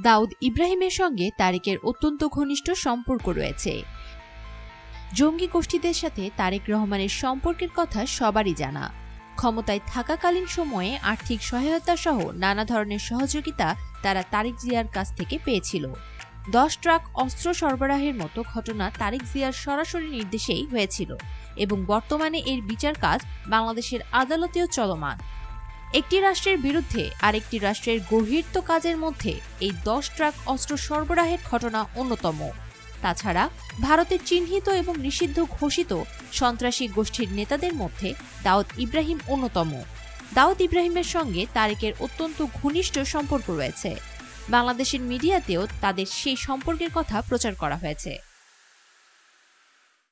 দাউদ ইব্রাহিমের সঙ্গে তারেকের অত্যন্ত ঘনিষ্ঠ সম্পর্ক রয়েছে। জঙ্গি গোষ্ঠীদের সাথে তারেক রহমানের সম্পর্কের কথা সবারই জানা। ক্ষমতায় থাকাকালীন সময়ে আর্থিক সহায়তা সহ নানা ধরনের সহযোগিতা তারা তারেক জিয়ার কাছ থেকে পেয়েছিল। দশ ট্রাক অস্ত্র সরবরাহের মতো ঘটনা তারেক জিয়ার সরাসরি নির্দেশেই হয়েছিল এবং বর্তমানে এর বিচার কাজ বাংলাদেশের আদালতেও চলমান। একটি রাষ্ট্রের বিরুদ্ধে আরেকটি রাষ্ট্রের গভীরত কাজের মধ্যে এই দশ ট্রাক অস্ত্র সরবরাহের ঘটনা অন্যতম। তাছাড়া ভারতের চিহ্নিত এবং নিষিদ্ধ ঘোষিত সন্ত্রাসী গোষ্ঠীর নেতাদের মধ্যে দাউদ ইব্রাহিম অন্যতম। দাউদ ইব্রাহিমের সঙ্গে তারেকের অত্যন্ত ঘনিষ্ঠ সম্পর্ক রয়েছে। বাংলাদেশের মিডিয়াতেও তাদের সেই সম্পর্কের কথা প্রচার করা হয়েছে।